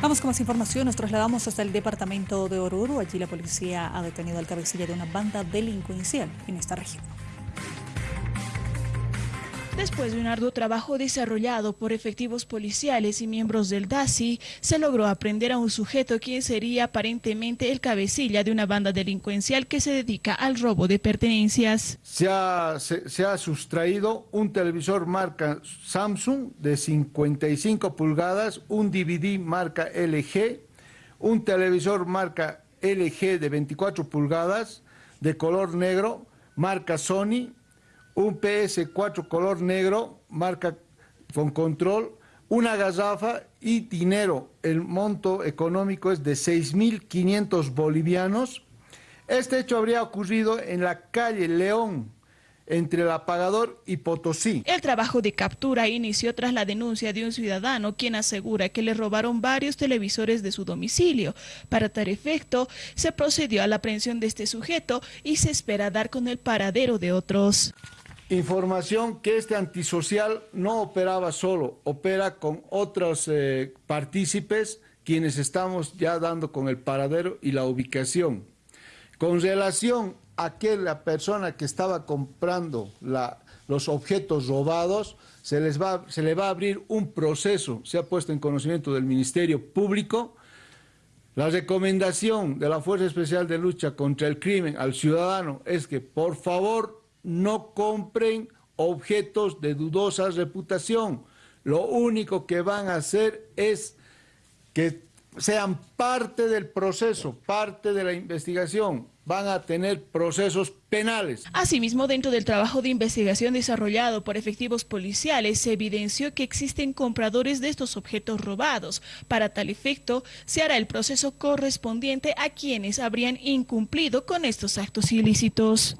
Vamos con más información. Nos trasladamos hasta el departamento de Oruro. Allí la policía ha detenido al cabecilla de una banda delincuencial en esta región. Después de un arduo trabajo desarrollado por efectivos policiales y miembros del DASI, se logró aprender a un sujeto quien sería aparentemente el cabecilla de una banda delincuencial que se dedica al robo de pertenencias. Se ha, se, ha sustraído un televisor marca Samsung de 55 pulgadas, un DVD marca LG, un televisor marca LG de 24 pulgadas de color negro, marca Sony, un PS4 color negro, marca con control, una gazafa y dinero. El monto económico es de 6.500 bolivianos. Este hecho habría ocurrido en la calle León, entre el apagador y Potosí. El trabajo de captura inició tras la denuncia de un ciudadano quien asegura que le robaron varios televisores de su domicilio. Para tal efecto, se procedió a la aprehensión de este sujeto y se espera dar con el paradero de otros. Información que este antisocial no operaba solo, opera con otros eh, partícipes quienes estamos ya dando con el paradero y la ubicación. Con relación a que la persona que estaba comprando los objetos robados, se, les va, se le va a abrir un proceso, se ha puesto en conocimiento del Ministerio Público, la recomendación de la Fuerza Especial de Lucha contra el Crimen al ciudadano es que por favor no compren objetos de dudosa reputación. Lo único que van a hacer es que sean parte del proceso, parte de la investigación, van a tener procesos penales. Asimismo, dentro del trabajo de investigación desarrollado por efectivos policiales, se evidenció que existen compradores de estos objetos robados. Para tal efecto, se hará el proceso correspondiente a quienes habrían incumplido con estos actos ilícitos.